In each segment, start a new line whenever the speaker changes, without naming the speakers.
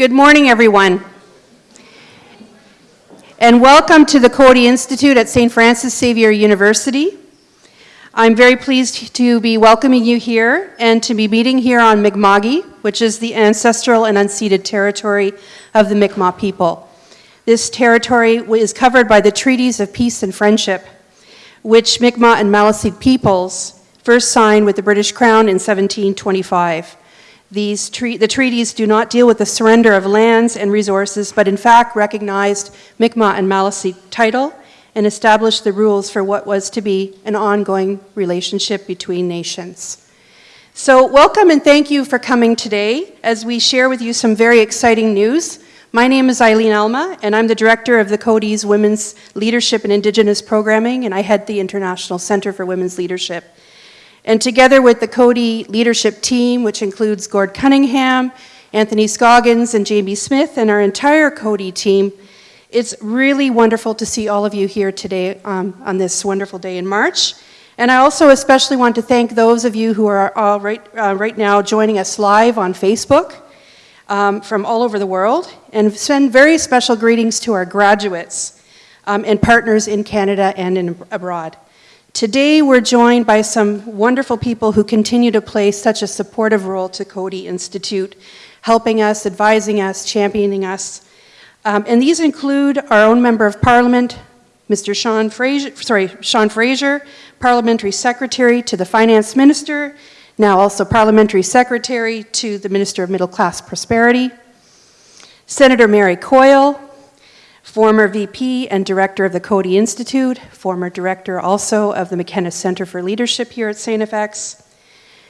Good morning, everyone. And welcome to the Coady Institute at St. Francis Xavier University. I'm very pleased to be welcoming you here and to be meeting here on Mi'kma'ki, which is the ancestral and unceded territory of the Mi'kmaq people. This territory is covered by the Treaties of Peace and Friendship, which Mi'kmaq and Maliseet peoples first signed with the British Crown in 1725. These tre the treaties do not deal with the surrender of lands and resources, but in fact recognized Mi'kmaq and Maliseet title and established the rules for what was to be an ongoing relationship between nations. So welcome and thank you for coming today as we share with you some very exciting news. My name is Eileen Alma and I'm the director of the Coady's Women's Leadership and Indigenous Programming and I head the International Center for Women's Leadership. And together with the Coady leadership team, which includes Gord Cunningham, Anthony Scoggins, and Jamie Smith, and our entire Coady team, it's really wonderful to see all of you here today um, on this wonderful day in March. And I also especially want to thank those of you who are all right, uh, right now joining us live on Facebook um, from all over the world, and send very special greetings to our graduates um, and partners in Canada and in, abroad. Today we're joined by some wonderful people who continue to play such a supportive role to Coady Institute, helping us, advising us, championing us. Um, and these include our own Member of Parliament, Mr. Sean Fraser, sorry, Sean Fraser, Parliamentary Secretary to the Finance Minister, now also Parliamentary Secretary to the Minister of Middle Class Prosperity, Senator Mary Coyle, former VP and director of the Coady Institute, former director also of the McKenna Center for Leadership here at St. FX,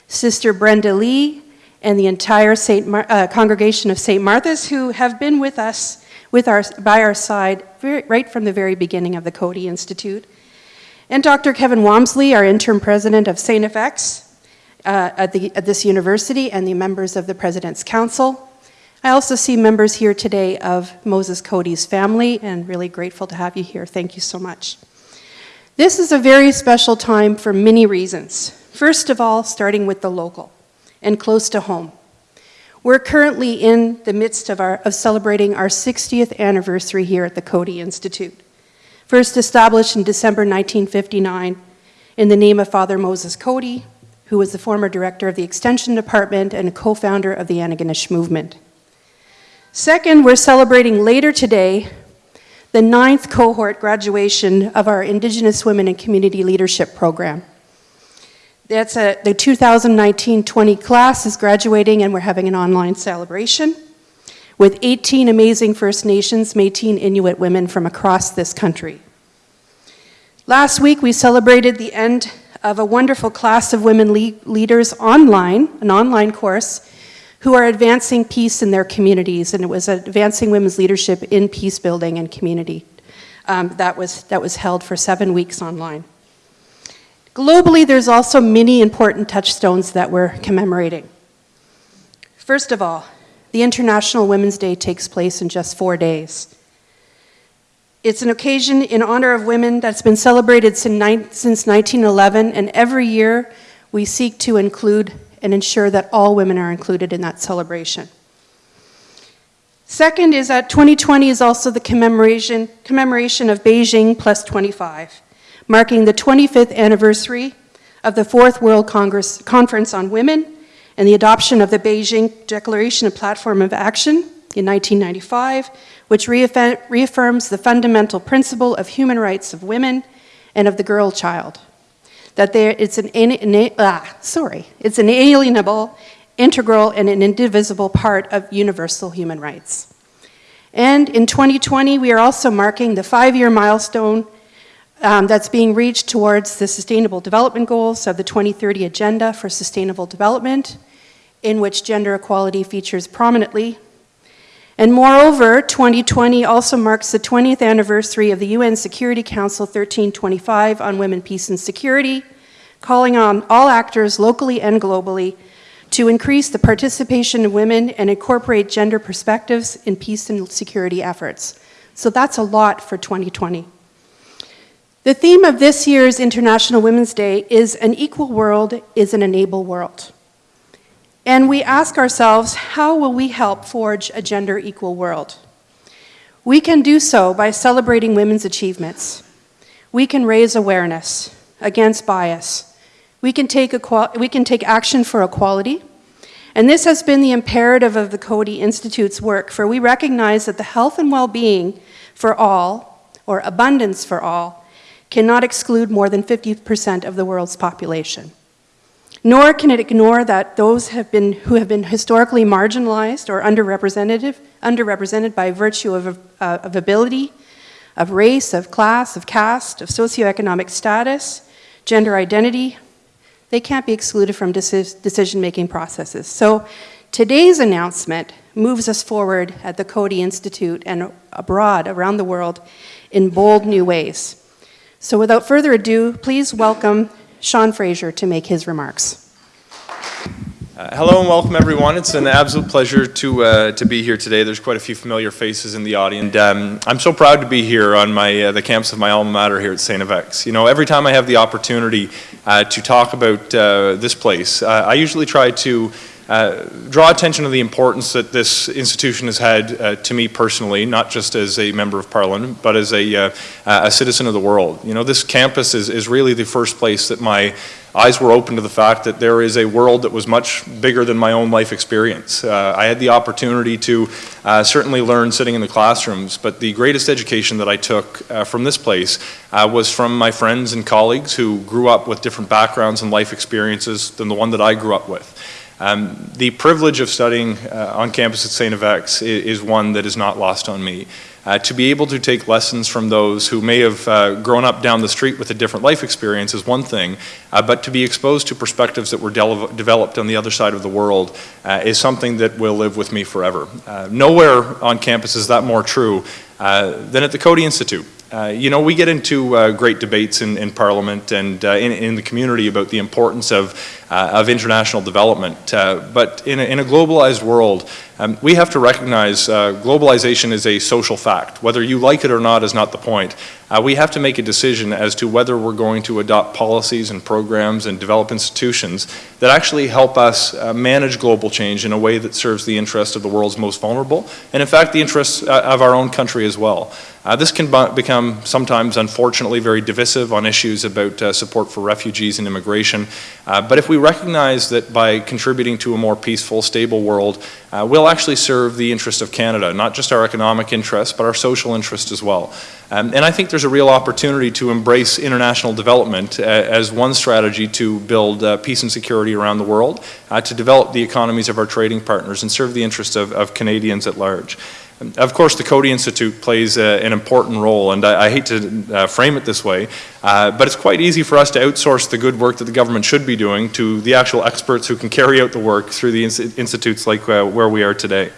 Sister Brenda Lee, and the entire uh, congregation of St. Martha's who have been with us, with our, by our side, very, right from the very beginning of the Coady Institute. And Dr. Kevin Wamsley, our interim president of St. FX uh, at, the, at this university, and the members of the President's Council, I also see members here today of Moses Coady's family and really grateful to have you here. Thank you so much. This is a very special time for many reasons. First of all, starting with the local and close to home. We're currently in the midst of, our, of celebrating our 60th anniversary here at the Coady Institute. First established in December 1959 in the name of Father Moses Coady, who was the former director of the Extension Department and a co-founder of the Antigonish Movement. Second, we're celebrating later today the ninth cohort graduation of our Indigenous Women and Community Leadership Program. That's a, the 2019-20 class is graduating and we're having an online celebration with 18 amazing First Nations Métis Inuit women from across this country. Last week we celebrated the end of a wonderful class of women le leaders online, an online course who are advancing peace in their communities, and it was advancing women's leadership in peace building and community. Um, that, was, that was held for seven weeks online. Globally, there's also many important touchstones that we're commemorating. First of all, the International Women's Day takes place in just four days. It's an occasion in honor of women that's been celebrated since 1911, and every year we seek to include and ensure that all women are included in that celebration. Second is that 2020 is also the commemoration, commemoration of Beijing plus 25, marking the 25th anniversary of the Fourth World Congress, Conference on Women and the adoption of the Beijing Declaration of Platform of Action in 1995, which reaffirms the fundamental principle of human rights of women and of the girl child that there, it's, an, ah, sorry, it's an alienable, integral, and an indivisible part of universal human rights. And in 2020, we are also marking the five-year milestone um, that's being reached towards the Sustainable Development Goals of the 2030 Agenda for Sustainable Development, in which gender equality features prominently. And moreover, 2020 also marks the 20th anniversary of the UN Security Council 1325 on Women, Peace and Security, calling on all actors locally and globally to increase the participation of women and incorporate gender perspectives in peace and security efforts. So that's a lot for 2020. The theme of this year's International Women's Day is an equal world is an enable world. And we ask ourselves, how will we help forge a gender equal world? We can do so by celebrating women's achievements. We can raise awareness against bias. We can take, we can take action for equality. And this has been the imperative of the Coady Institute's work, for we recognize that the health and well-being for all, or abundance for all, cannot exclude more than 50% of the world's population. Nor can it ignore that those have been, who have been historically marginalized or underrepresented, underrepresented by virtue of, uh, of ability, of race, of class, of caste, of socioeconomic status, gender identity, they can't be excluded from decision-making processes. So today's announcement moves us forward at the Coady Institute and abroad around the world in bold new ways. So without further ado, please welcome Sean Fraser to make his remarks.
Uh, hello and welcome everyone. It's an absolute pleasure to, uh, to be here today. There's quite a few familiar faces in the audience. Um, I'm so proud to be here on my, uh, the campus of my alma mater here at St. FX. You know, every time I have the opportunity uh, to talk about uh, this place, uh, I usually try to uh, draw attention to the importance that this institution has had uh, to me personally, not just as a member of parliament, but as a, uh, a citizen of the world. You know, this campus is, is really the first place that my eyes were open to the fact that there is a world that was much bigger than my own life experience. Uh, I had the opportunity to uh, certainly learn sitting in the classrooms, but the greatest education that I took uh, from this place was from my friends and colleagues who grew up with different backgrounds and life experiences than the one that I grew up with. Um, the privilege of studying uh, on campus at St. FX is, is, one that is not lost on me. Uh, to be able to take lessons from those who may have uh, grown up down the street with a different life experience is one thing, uh, but to be exposed to perspectives that were de developed on the other side of the world uh, is something that will live with me forever. Uh, nowhere on campus is that more true than at the Coady Institute. Uh, you know, we get into uh, great debates in, in Parliament and uh, in, in, the community about the importance of, uh, of international development. Uh, but in a, in a, globalized world, um, we have to recognize uh, globalization is a social fact. Whether you like it or not is not the point. we have to make a decision as to whether we're going to adopt policies and programs and develop institutions that actually help us manage global change in a way that serves the interests of the world's most vulnerable, and in fact the interests of our own country as well. Uh, this can become sometimes, unfortunately, very divisive on issues about uh, support for refugees and immigration. Uh, but if we recognize that by contributing to a more peaceful, stable world, uh, we'll actually serve the interest of Canada, not just our economic interests, but our social interest as well. Um, and I think there's a real opportunity to embrace international development uh, as one strategy to build uh, peace and security around the world, to develop the economies of our trading partners, and serve the interest of, of Canadians at large. Of course, the Coady Institute plays uh, an important role, and I, I hate to uh, frame it this way, uh, but it's quite easy for us to outsource the good work that the government should be doing to the actual experts who can carry out the work through the institutes like uh, where we are today.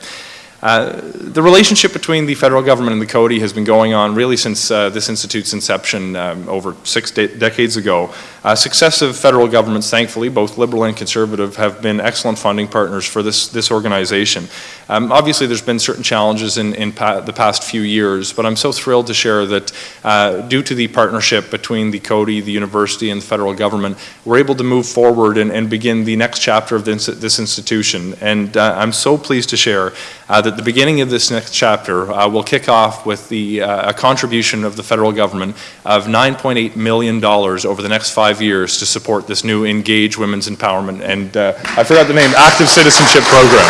Uh, the relationship between the federal government and the Coady has been going on really since uh, this institute's inception um, over six de decades ago. Uh, successive federal governments, thankfully, both liberal and conservative, have been excellent funding partners for this, this organization. Um, obviously, there's been certain challenges in, in pa the past few years, but I'm so thrilled to share that uh, due to the partnership between the Coady, the university, and the federal government, we're able to move forward and, and begin the next chapter of this, this institution. And uh, I'm so pleased to share that at the beginning of this next chapter, uh, we'll kick off with the, uh, a contribution of the federal government of $9.8 million over the next five years to support this new Engage Women's Empowerment and, uh, I forgot the name, Active Citizenship Program.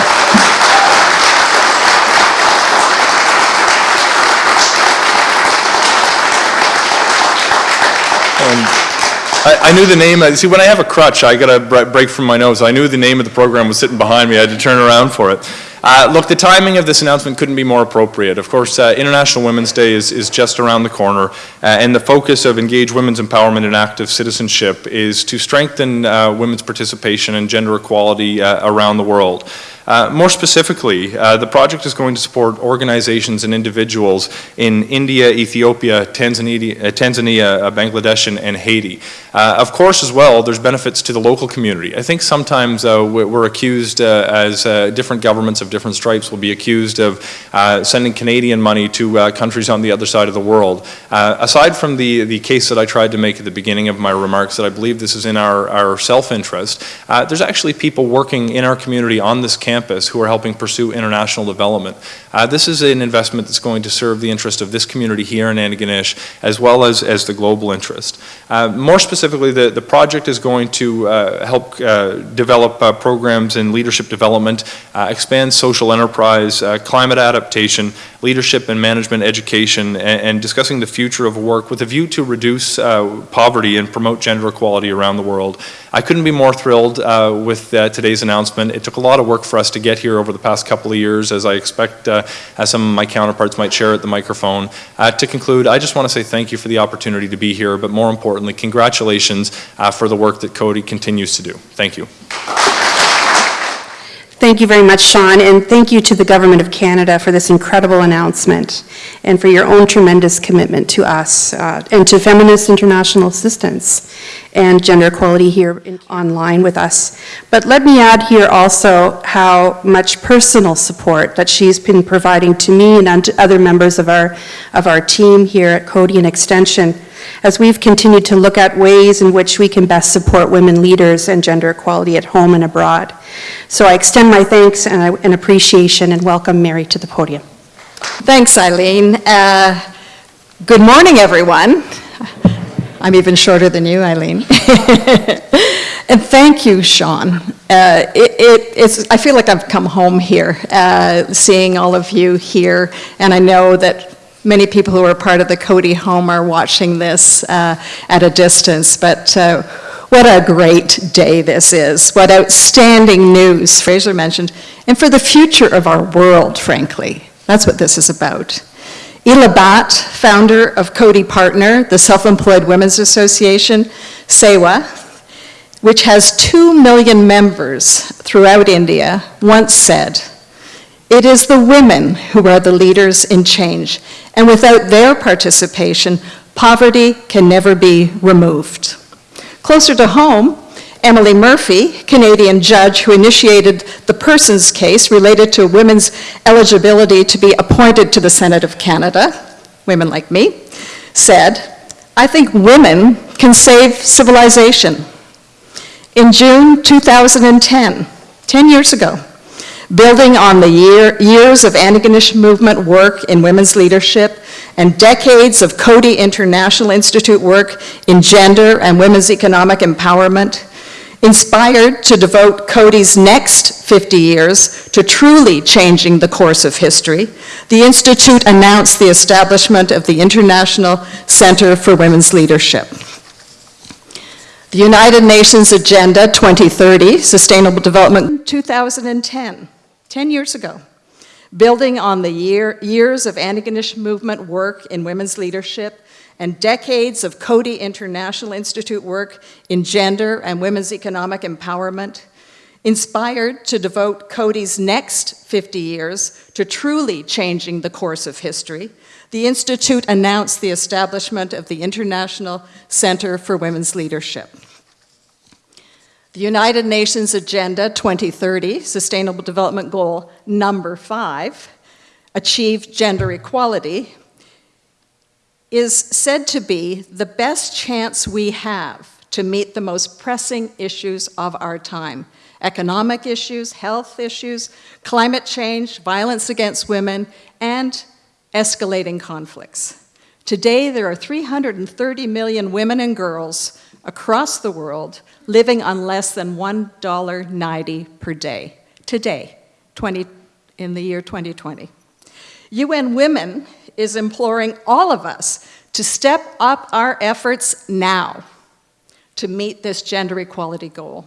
I, I, knew the name. See, when I have a crutch, I got to break from my nose. I knew the name of the program was sitting behind me. I had to turn around for it. Uh, look, the timing of this announcement couldn't be more appropriate. Of course, uh, International Women's Day is, is just around the corner, uh, and the focus of Engage Women's Empowerment and Active Citizenship is to strengthen uh, women's participation and gender equality uh, around the world. Uh, more specifically, uh, the project is going to support organizations and individuals in India, Ethiopia, Tanzania, uh, Tanzania uh, Bangladesh, and, Haiti. Uh, of course, as well, there's benefits to the local community. I think sometimes we- we're accused as different governments of different stripes will be accused of sending Canadian money to countries on the other side of the world. Aside from the, the case that I tried to make at the beginning of my remarks, that I believe this is in our, our self-interest, there's actually people working in our community on this campus who are helping pursue international development. Uh, this is an investment that's going to serve the interest of this community here in Antigonish, as well as, as the global interest. Uh, more specifically, the, the project is going to uh, help uh, develop uh, programs in leadership development, expand social enterprise, climate adaptation, leadership and management education, and, and discussing the future of work with a view to reduce poverty and promote gender equality around the world. I couldn't be more thrilled uh, with uh, today's announcement. It took a lot of work for us to get here over the past couple of years, as I expect uh, as some of my counterparts might share at the microphone. Uh, to conclude, I just want to say thank you for the opportunity to be here, but more importantly, congratulations uh, for the work that Coady continues to do. Thank you.
Thank you very much, Sean, and thank you to the Government of Canada for this incredible announcement and for your own tremendous commitment to us uh, and to Feminist International Assistance and gender equality here in- online with us. But let me add here also how much personal support that she's been providing to me and other members of our, of our team here at Coady and Extension as we've continued to look at ways in which we can best support women leaders and gender equality at home and abroad. So I extend my thanks and I- and appreciation and welcome Mary to the podium.
Thanks, Eileen. Uh, Good morning, everyone. I'm even shorter than you, Eileen. And thank you, Sean. Uh, it- it- It's, I feel like I've come home here, uh, seeing all of you here, and I know that many people who are part of the Coady home are watching this uh, at a distance, but uh, what a great day this is. What outstanding news, Fraser mentioned, and for the future of our world, frankly. That's what this is about. Ela Bhatt, founder of Coady Partner, the Self-Employed Women's Association, SEWA, which has 2 million members throughout India, once said, "It is the women who are the leaders in change, and without their participation, poverty can never be removed." Closer to home, Emily Murphy, Canadian judge who initiated the Persons case related to women's eligibility to be appointed to the Senate of Canada, women like me, said, I think women can save civilization. In June 2010, 10 years ago, building on the year, years of Antigonish movement work in women's leadership and decades of Coady International Institute work in gender and women's economic empowerment, inspired to devote Coady's next 50 years to truly changing the course of history, the Institute announced the establishment of the International Center for Women's Leadership. The United Nations Agenda 2030, Sustainable Development 2010, 10 years ago, building on the year, years of Antigonish movement work in women's leadership and decades of Coady International Institute work in gender and women's economic empowerment, inspired to devote Coady's next 50 years to truly changing the course of history, the Institute announced the establishment of the International Center for Women's Leadership. The United Nations Agenda 2030, Sustainable Development Goal number five, achieve gender equality, is said to be the best chance we have to meet the most pressing issues of our time economic issues, health issues, climate change, violence against women, and escalating conflicts. Today, there are 330 million women and girls across the world living on less than $1.90 per day. Today, 20, in the year 2020. UN Women is imploring all of us to step up our efforts now to meet this gender equality goal.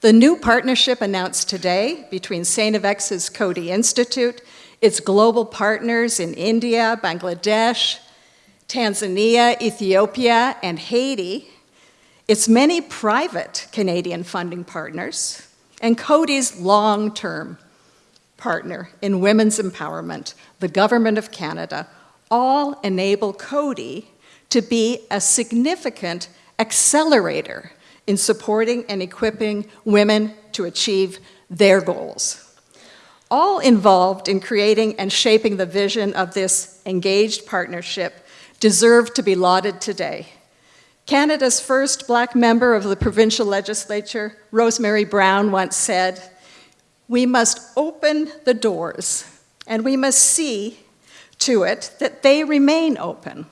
The new partnership announced today between St. FX's Coady Institute, its global partners in India, Bangladesh, Tanzania, Ethiopia, and Haiti, its many private Canadian funding partners, and Coady's long-term partner in women's empowerment, the Government of Canada, all enable Coady to be a significant accelerator in supporting and equipping women to achieve their goals. All involved in creating and shaping the vision of this engaged partnership deserve to be lauded today. Canada's first black member of the provincial legislature, Rosemary Brown, once said, We must open the doors and we must see to it that they remain open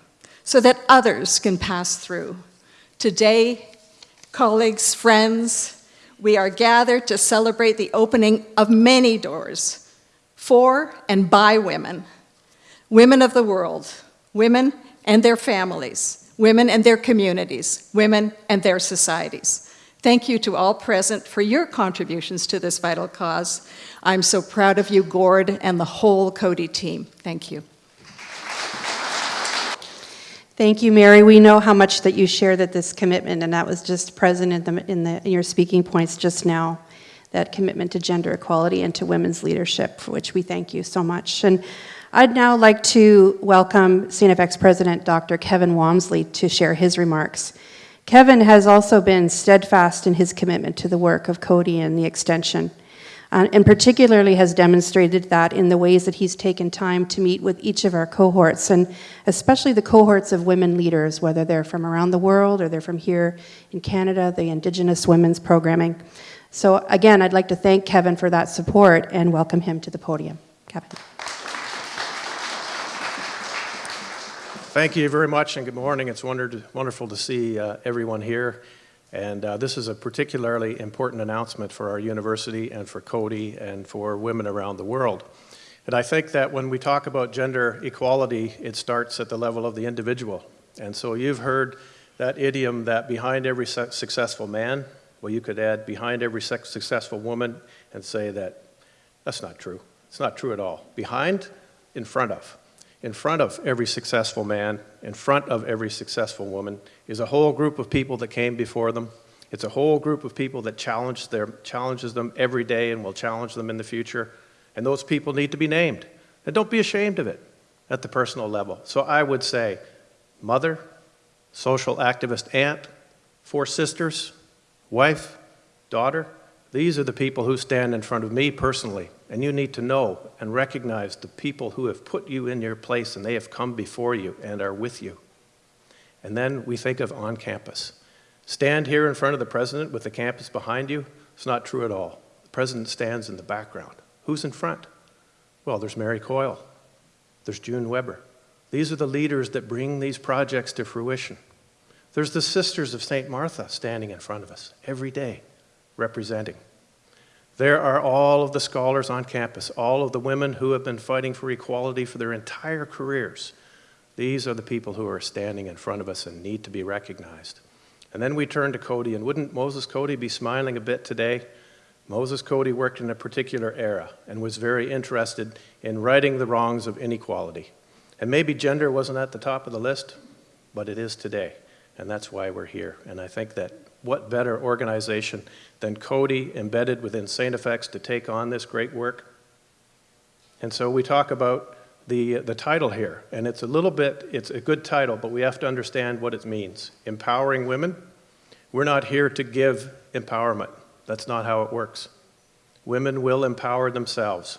so that others can pass through. Today, colleagues, friends, we are gathered to celebrate the opening of many doors for and by women, women of the world, women and their families, women and their communities, women and their societies. Thank you to all present for your contributions to this vital cause. I'm so proud of you, Gord, and the whole Coady team. Thank you.
Thank you, Mary. We know how much that you share that this commitment, and that was just present in, the, in, the, in your speaking points just now, that commitment to gender equality and to women's leadership, for which we thank you so much. And I'd now like to welcome St. FX President Dr. Kevin Wamsley to share his remarks. Kevin has also been steadfast in his commitment to the work of Coady and the extension uh, and particularly has demonstrated that in the ways that he's taken time to meet with each of our cohorts, and especially the cohorts of women leaders, whether they're from around the world or they're from here in Canada, the Indigenous Women's Programming. So again, I'd like to thank Kevin for that support and welcome him to the podium. Kevin.
Thank you very much and good morning. It's wonderful to see uh, everyone here. And uh, this is a particularly important announcement for our university and for Coady and for women around the world. And I think that when we talk about gender equality, it starts at the level of the individual. And so you've heard that idiom that behind every successful man, well, you could add behind every successful woman and say that that's not true. It's not true at all. Behind, in front of in front of every successful man, in front of every successful woman, is a whole group of people that came before them. It's a whole group of people that challenge their, challenges them every day and will challenge them in the future. And those people need to be named. And don't be ashamed of it at the personal level. So I would say mother, social activist aunt, four sisters, wife, daughter, these are the people who stand in front of me personally and you need to know and recognize the people who have put you in your place and they have come before you and are with you. And then we think of on campus. Stand here in front of the president with the campus behind you. It's not true at all. The president stands in the background. Who's in front? Well, there's Mary Coyle. There's June Weber. These are the leaders that bring these projects to fruition. There's the Sisters of St. Martha standing in front of us every day, representing. There are all of the scholars on campus, all of the women who have been fighting for equality for their entire careers. These are the people who are standing in front of us and need to be recognized. And then we turn to Coady, and wouldn't Moses Coady be smiling a bit today? Moses Coady worked in a particular era and was very interested in righting the wrongs of inequality. And maybe gender wasn't at the top of the list, but it is today. And that's why we're here. And I think that what better organization than Coady embedded within St. FX to take on this great work? And so we talk about the, uh, the title here, and it's a little bit, it's a good title, but we have to understand what it means. Empowering women. We're not here to give empowerment. That's not how it works. Women will empower themselves.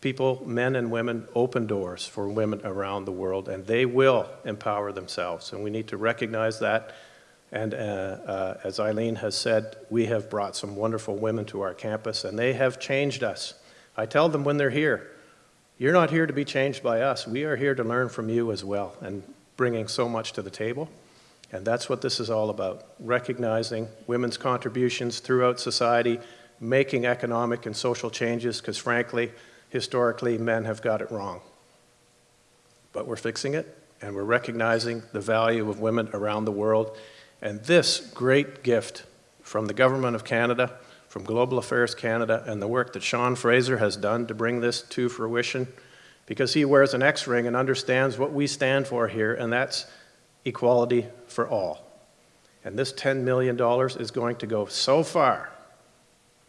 People, men and women, open doors for women around the world, and they will empower themselves. And we need to recognize that and uh, uh, as Eileen has said, we have brought some wonderful women to our campus, and they have changed us. I tell them when they're here, you're not here to be changed by us. We are here to learn from you as well, and bringing so much to the table. And that's what this is all about, recognizing women's contributions throughout society, making economic and social changes, because frankly, historically, men have got it wrong. But we're fixing it, and we're recognizing the value of women around the world, and this great gift from the Government of Canada, from Global Affairs Canada, and the work that Sean Fraser has done to bring this to fruition, because he wears an X ring and understands what we stand for here, and that's equality for all. And this $10 million is going to go so far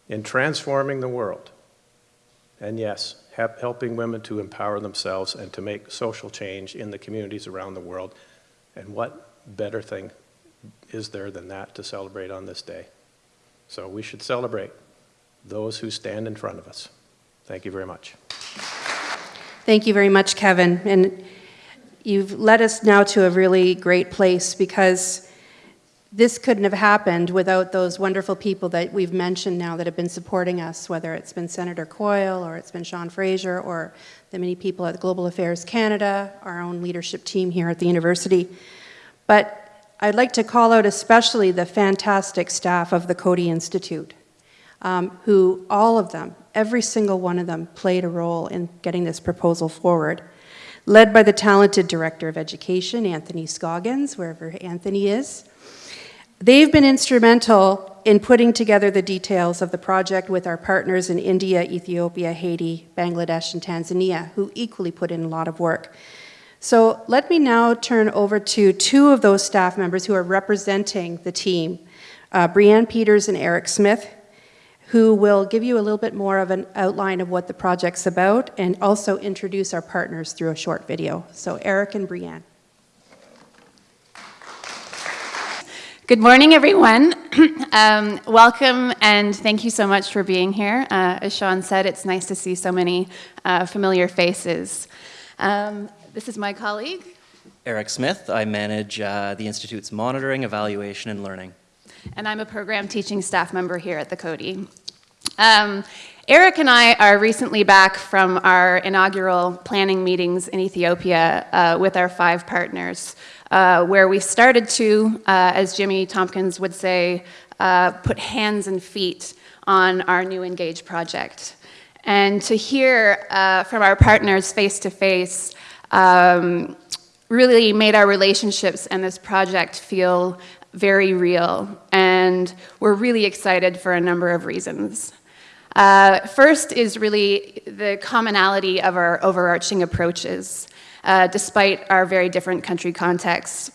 in transforming the world And yes, helping women to empower themselves and to make social change in the communities around the world. And what better thing is there than that to celebrate on this day? So we should celebrate those who stand in front of us. Thank you very much.
Thank you very much, Kevin. And you've led us now to a really great place because this couldn't have happened without those wonderful people that we've mentioned now that have been supporting us, whether it's been Senator Coyle or it's been Sean Fraser or the many people at Global Affairs Canada, our own leadership team here at the university. But I'd like to call out especially the fantastic staff of the Coady Institute, um, who all of them, every single one of them, played a role in getting this proposal forward. Led by the talented Director of Education, Anthony Scoggins, wherever Anthony is. They've been instrumental in putting together the details of the project with our partners in India, Ethiopia, Haiti, Bangladesh, and Tanzania, who equally put in a lot of work. So let me now turn over to two of those staff members who are representing the team, uh, Brianne Peters and Eric Smith, who will give you a little bit more of an outline of what the project's about and also introduce our partners through a short video. So Eric and Brianne.
Good morning, everyone. um, welcome and thank you so much for being here. Uh, as Sean said, it's nice to see so many uh, familiar faces. Um, this is my colleague.
Eric Smith. I manage uh, the Institute's monitoring, evaluation, and learning.
And I'm a program teaching staff member here at the Coady. Um, Eric and I are recently back from our inaugural planning meetings in Ethiopia uh, with our five partners uh, where we started to, uh, as Jimmy Tompkins would say, uh, put hands and feet on our new Engage project. And to hear uh, from our partners face to face um, really made our relationships and this project feel very real. And we're really excited for a number of reasons. Uh, first is really the commonality of our overarching approaches uh, despite our very different country contexts,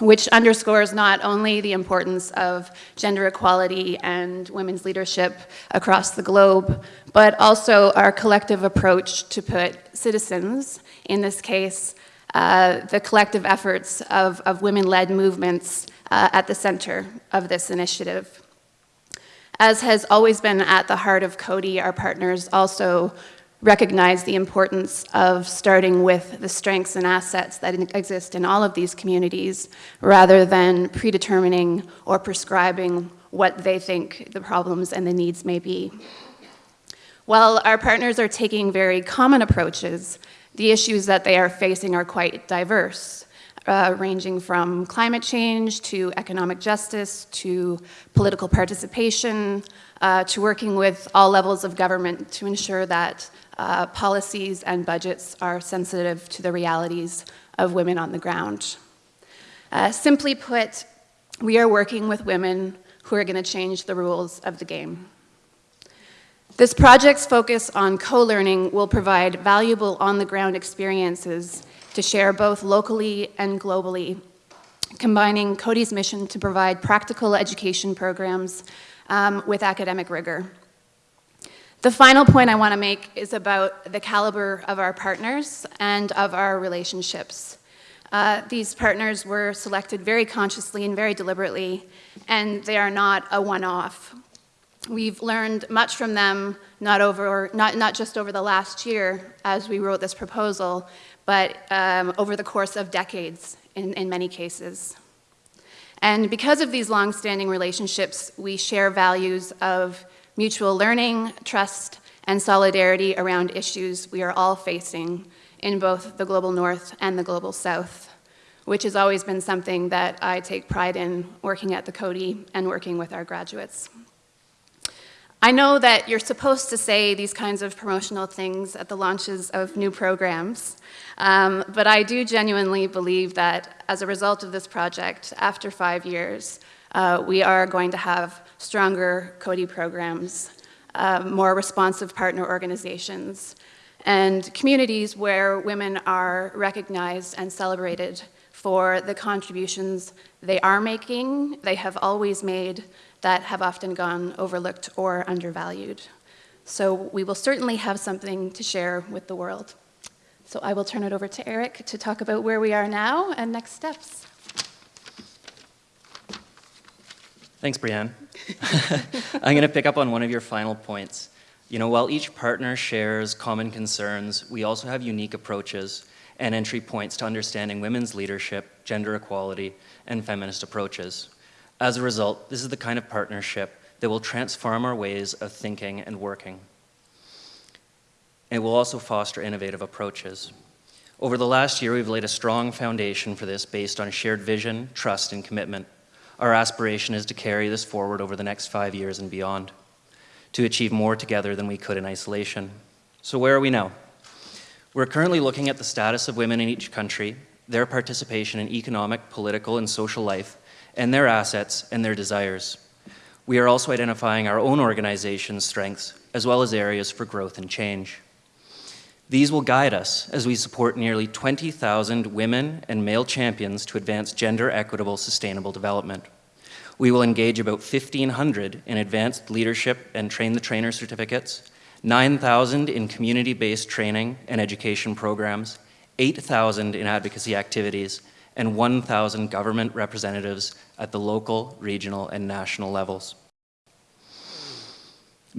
which underscores not only the importance of gender equality and women's leadership across the globe, but also our collective approach to put citizens, in this case, uh, the collective efforts of, of women-led movements uh, at the center of this initiative. As has always been at the heart of Coady, our partners also recognize the importance of starting with the strengths and assets that exist in all of these communities rather than predetermining or prescribing what they think the problems and the needs may be. While our partners are taking very common approaches, the issues that they are facing are quite diverse, uh, ranging from climate change to economic justice to political participation, uh, to working with all levels of government to ensure that uh, policies and budgets are sensitive to the realities of women on the ground. Uh, simply put, we are working with women who are going to change the rules of the game. This project's focus on co-learning will provide valuable on-the-ground experiences to share both locally and globally, combining Coady's mission to provide practical education programs um, with academic rigor. The final point I want to make is about the caliber of our partners and of our relationships. Uh, these partners were selected very consciously and very deliberately, and they are not a one-off. We've learned much from them, not, over, not, not just over the last year as we wrote this proposal, but um, over the course of decades in, in many cases. And because of these long-standing relationships, we share values of mutual learning, trust, and solidarity around issues we are all facing in both the global north and the global south, which has always been something that I take pride in working at the Coady and working with our graduates. I know that you're supposed to say these kinds of promotional things at the launches of new programs, um, but I do genuinely believe that as a result of this project, after five years, uh, we are going to have stronger Coady programs, uh, more responsive partner organizations, and communities where women are recognized and celebrated for the contributions they are making, they have always made, that have often gone overlooked or undervalued. So we will certainly have something to share with the world. So I will turn it over to Eric to talk about where we are now and next steps.
Thanks, Brianne. I'm going to pick up on one of your final points. You know, while each partner shares common concerns, we also have unique approaches and entry points to understanding women's leadership, gender equality, and feminist approaches. As a result, this is the kind of partnership that will transform our ways of thinking and working. It will also foster innovative approaches. Over the last year, we've laid a strong foundation for this based on shared vision, trust, and commitment. Our aspiration is to carry this forward over the next five years and beyond, to achieve more together than we could in isolation. So where are we now? We're currently looking at the status of women in each country, their participation in economic, political, and social life, and their assets and their desires. We are also identifying our own organization's strengths, as well as areas for growth and change. These will guide us as we support nearly 20,000 women and male champions to advance gender equitable sustainable development. We will engage about 1,500 in advanced leadership and train the trainer certificates, 9,000 in community-based training and education programs, 8,000 in advocacy activities, and 1,000 government representatives at the local, regional, and national levels.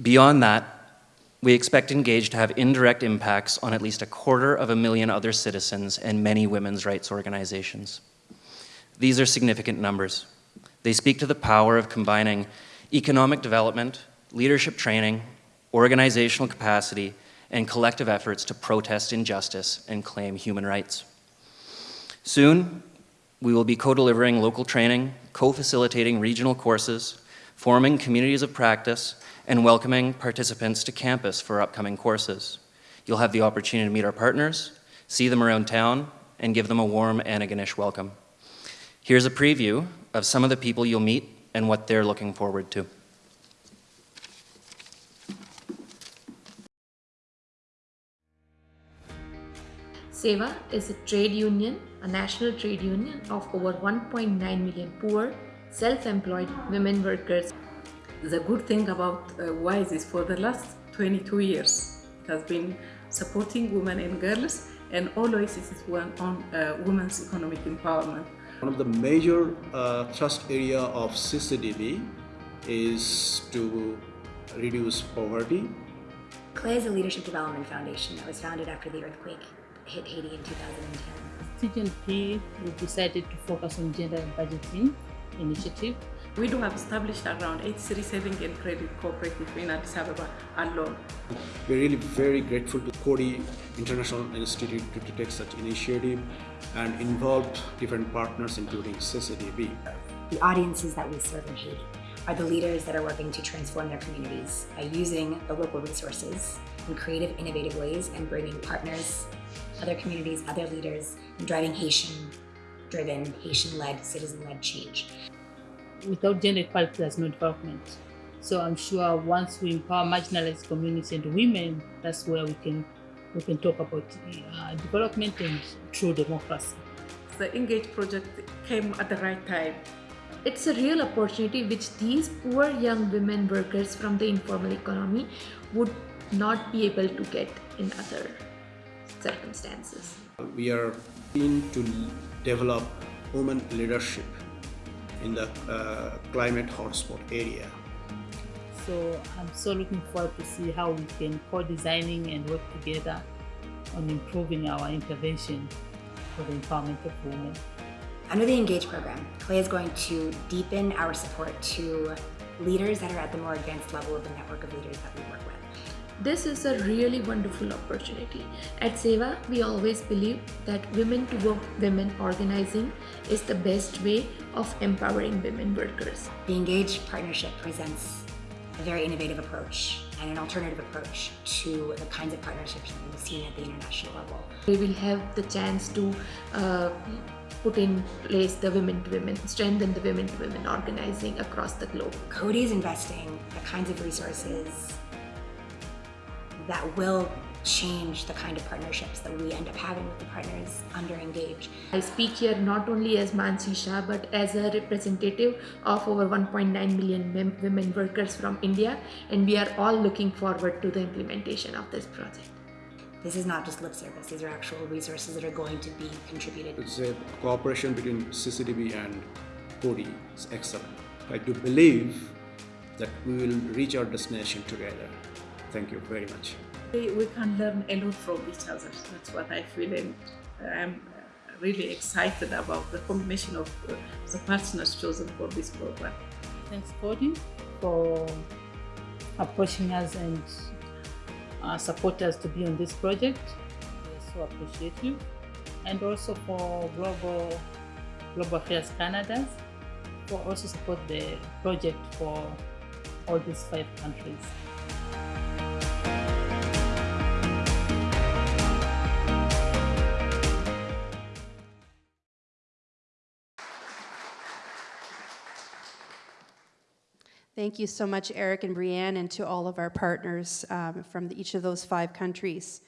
Beyond that, we expect Engage to have indirect impacts on at least a quarter of a million other citizens and many women's rights organizations. These are significant numbers. They speak to the power of combining economic development, leadership training, organizational capacity, and collective efforts to protest injustice and claim human rights. Soon, we will be co-delivering local training, co-facilitating regional courses, forming communities of practice, and welcoming participants to campus for upcoming courses. You'll have the opportunity to meet our partners, see them around town, and give them a warm Antigonish welcome. Here's a preview of some of the people you'll meet and what they're looking forward to.
SEWA is a trade union, a national trade union of over 1.9 million poor, self-employed women workers.
The good thing about uh, WISE is for the last 22 years, it has been supporting women and girls and always it is one on uh, women's economic empowerment.
One of the major uh, thrust area of CCDB is to reduce poverty.
CLAY is a leadership development foundation that was founded after the earthquake hit Haiti in 2010.
CGNP, we decided to focus on gender and budgeting initiative.
We do have established around 83 saving and credit cooperative in Addis Ababa alone.
We're really very grateful to Coady International Institute to, to take such initiative and involve different partners including CCDB.
The audiences that we serve in Haiti are the leaders that are working to transform their communities by using the local resources in creative, innovative ways and bringing partners, other communities, other leaders, and driving Haitian-driven, Haitian-led, citizen-led change.
Without gender equality, there's no development. So I'm sure once we empower marginalized communities and women, that's where we can we can talk about uh, development and true democracy.
The Engage project came at the right time.
It's a real opportunity which these poor young women workers from the informal economy would not be able to get in other circumstances.
We are keen to develop women leadership in the uh, climate hotspot area.
So I'm so looking forward to see how we can co-designing and work together on improving our intervention for the empowerment of women.
Under the Engage program, CLAY is going to deepen our support to leaders that are at the more advanced level of the network of leaders that we work with.
This is a really wonderful opportunity. At SEWA, we always believe that women to work women organizing is the best way of empowering women workers.
The Engage partnership presents a very innovative approach and an alternative approach to the kinds of partnerships that we've seen at the international level.
We will have the chance to uh, put in place the women to women, strengthen the women to women organizing across the globe.
Coady is investing the kinds of resources that will change the kind of partnerships that we end up having with the partners under Engage.
I speak here not only as Mansi Shah but as a representative of over 1.9 million women workers from India, and we are all looking forward to the implementation of this project.
This is not just lip service, these are actual resources that are going to be contributed.
It's a cooperation between CCDB and Coady is excellent. I do believe that we will reach our destination together. Thank you very much.
We, can learn a lot from each other. That's what I feel, and I'm really excited about the combination of uh, the partners chosen for this program.
Thanks, Coady, for approaching us and uh, support us to be on this project. We so appreciate you. And also for Global, Global Affairs Canada for also support the project for all these five countries.
Thank you so much, Eric and Brianne, and to all of our partners um, from the, each of those five countries.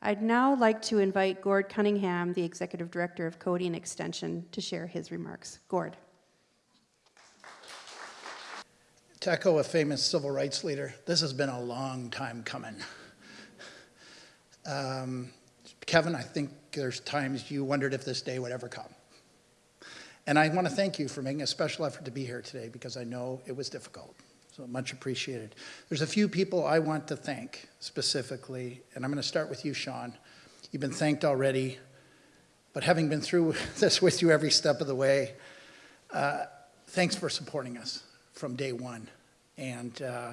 I'd now like to invite Gord Cunningham, the Executive Director of Coding Extension, to share his remarks. Gord.
To echo a famous civil rights leader, this has been a long time coming. Um, Kevin, I think there's times you wondered if this day would ever come. And I want to thank you for making a special effort to be here today because I know it was difficult. So much appreciated. There's a few people I want to thank specifically, and I'm going to start with you, Sean. You've been thanked already, but having been through this with you every step of the way, uh, thanks for supporting us from day one. And uh,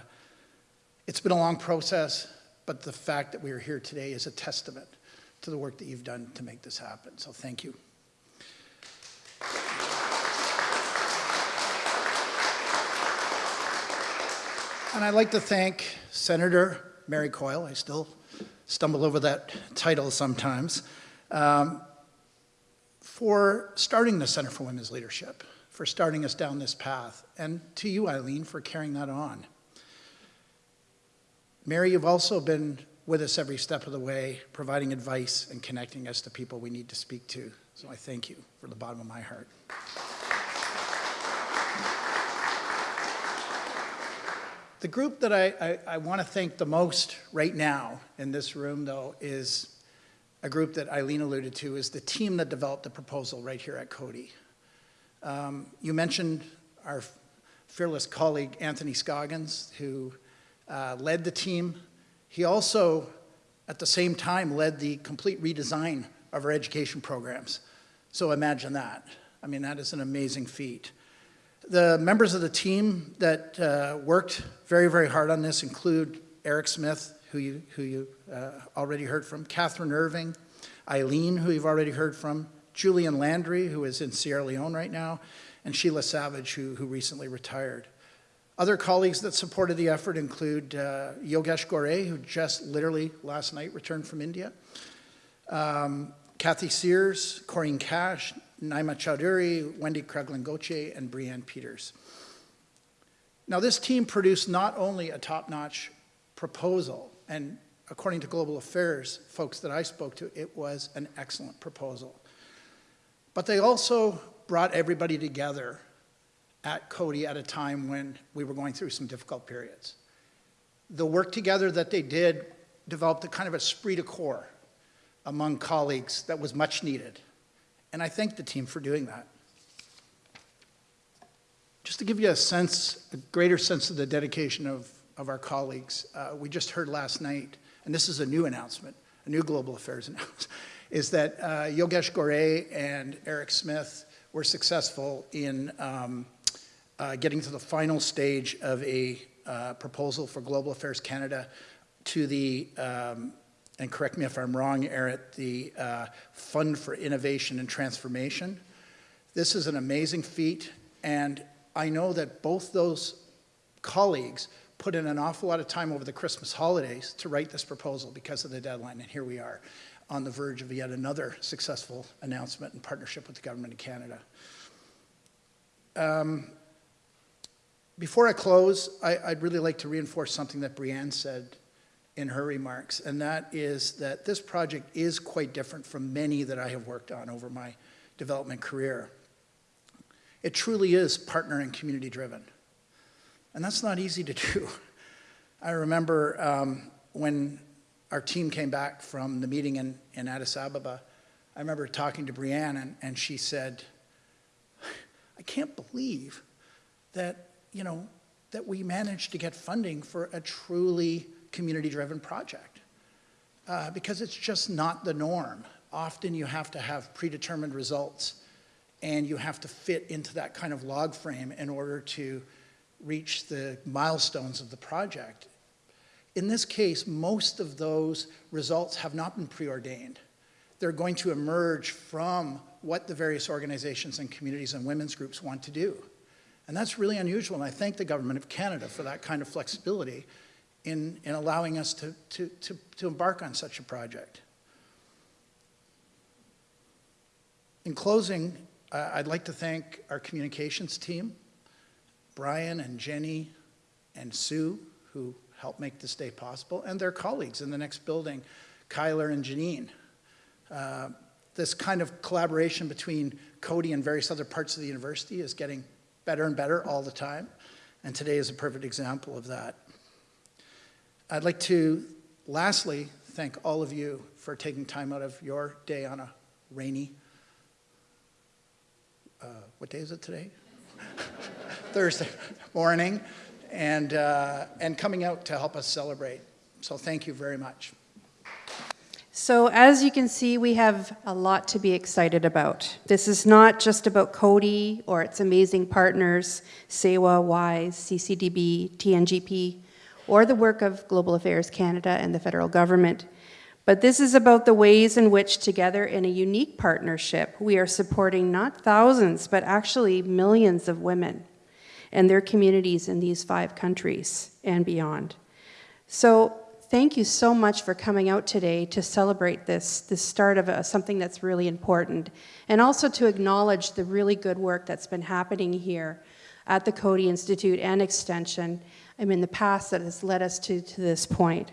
it's been a long process, but the fact that we are here today is a testament to the work that you've done to make this happen. So thank you. And I'd like to thank Senator Mary Coyle. I still stumble over that title sometimes. Um, for starting the Center for Women's Leadership, for starting us down this path, and to you, Eileen, for carrying that on. Mary, you've also been with us every step of the way, providing advice and connecting us to people we need to speak to. So I thank you from the bottom of my heart. The group that I, I, I want to thank the most right now in this room, though, is a group that Eileen alluded to, is the team that developed the proposal right here at Coady. Um, you mentioned our fearless colleague, Anthony Scoggins, who uh, led the team. He also, at the same time, led the complete redesign of our education programs. So imagine that. I mean, that is an amazing feat. The members of the team that uh, worked very, very hard on this include Eric Smith, who you, who you uh, already heard from, Catherine Irving, Eileen, who you've already heard from, Julian Landry, who is in Sierra Leone right now, and Sheila Savage, who, who recently retired. Other colleagues that supported the effort include uh, Yogesh Ghore, who just literally last night returned from India, um, Kathy Sears, Corinne Cash, Naima Chowdhury, Wendy Kreglin-Gauthier, and Brianne Peters. Now, this team produced not only a top-notch proposal, and according to Global Affairs folks that I spoke to, it was an excellent proposal. But they also brought everybody together at Coady at a time when we were going through some difficult periods. The work together that they did developed a kind of esprit de corps among colleagues that was much needed. And I thank the team for doing that. Just to give you a sense, a greater sense of the dedication of, of our colleagues, uh, we just heard last night, and this is a new announcement, a new global affairs announcement, is that uh, Yogesh Ghore and Eric Smith were successful in um, uh, getting to the final stage of a uh, proposal for Global Affairs Canada to the um, and correct me if I'm wrong, Eric, the uh, Fund for Innovation and Transformation. This is an amazing feat, and I know that both those colleagues put in an awful lot of time over the Christmas holidays to write this proposal because of the deadline, and here we are on the verge of yet another successful announcement in partnership with the Government of Canada. Um, before I close, I, would really like to reinforce something that Brianne said in her remarks, and that is that this project is quite different from many that I have worked on over my development career. It truly is partner and community driven. And that's not easy to do. I remember um, when our team came back from the meeting in, in Addis Ababa, I remember talking to Brianne and, and she said, I can't believe that, you know, that we managed to get funding for a truly community-driven project. Uh, because it's just not the norm. Often you have to have predetermined results and you have to fit into that kind of log frame in order to reach the milestones of the project. In this case, most of those results have not been preordained. They're going to emerge from what the various organizations and communities and women's groups want to do. And that's really unusual, and I thank the Government of Canada for that kind of flexibility in, in allowing us to, to, to, to embark on such a project. In closing, uh, I'd like to thank our communications team, Brian and Jenny and Sue, who helped make this day possible, and their colleagues in the next building, Kyler and Janine. Uh, this kind of collaboration between Coady and various other parts of the university is getting better and better all the time, and today is a perfect example of that. I'd like to lastly thank all of you for taking time out of your day on a rainy, uh, what day is it today? Thursday morning, and, uh, and coming out to help us celebrate. So thank you very much.
So as you can see, we have a lot to be excited about. This is not just about Coady or its amazing partners, SEWA, WISE, CCDB, TNGP, or the work of Global Affairs Canada and the federal government. But this is about the ways in which together in a unique partnership, we are supporting not thousands, but actually millions of women and their communities in these five countries and beyond. So thank you so much for coming out today to celebrate this, this start of a, something that's really important, and also to acknowledge the really good work that's been happening here at the Coady Institute and Extension, I mean, the past that has led us to, to this point.